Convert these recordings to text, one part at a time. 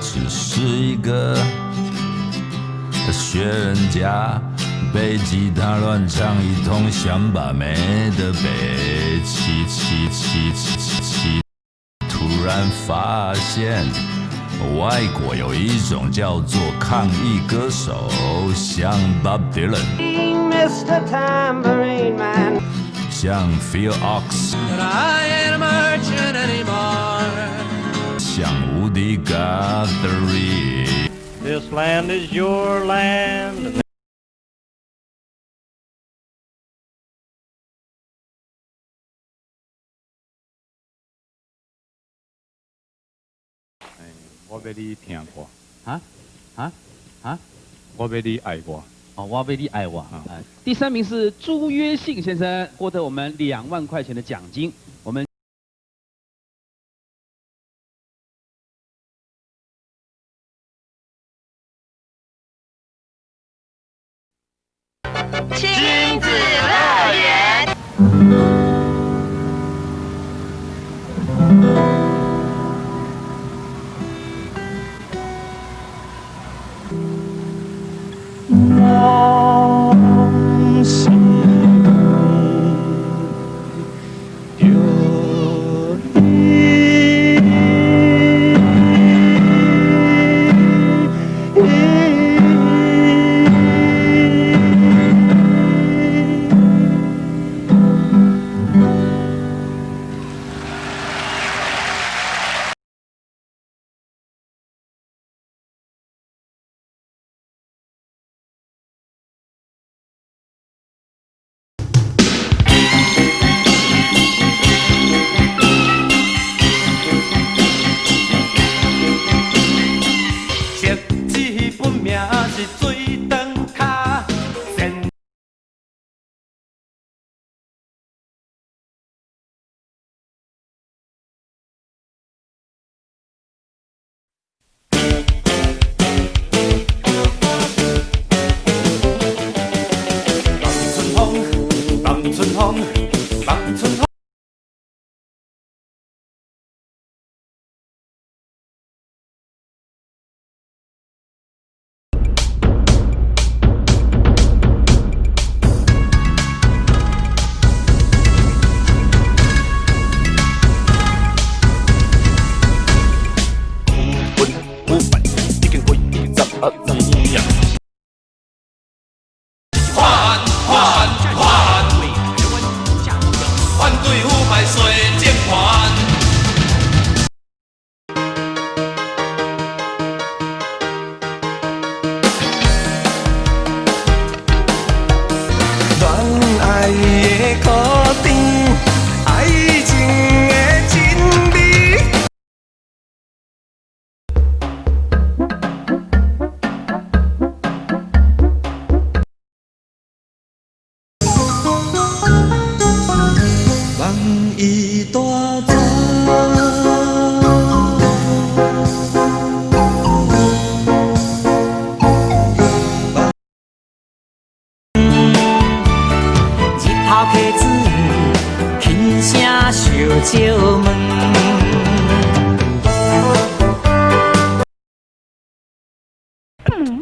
只是一个学人家背吉他乱唱一通，想把妹的背起起起起起起，突然发现外国有一种叫做抗议歌手，像 Bob Dylan，像 Phil Ox。像无敌 Guthrie。This land is your land. 我被你听过，啊啊啊！我被你爱过，哦，我被你爱过。第三名是朱约信先生，获得我们两万块钱的奖金。亲。 멍 망천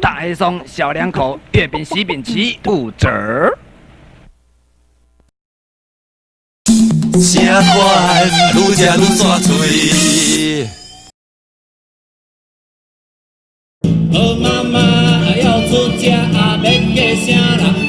大黑松小两口月饼喜饼齐五折。声款愈食愈煞嘴。好妈妈要出嫁，免嫁啥人？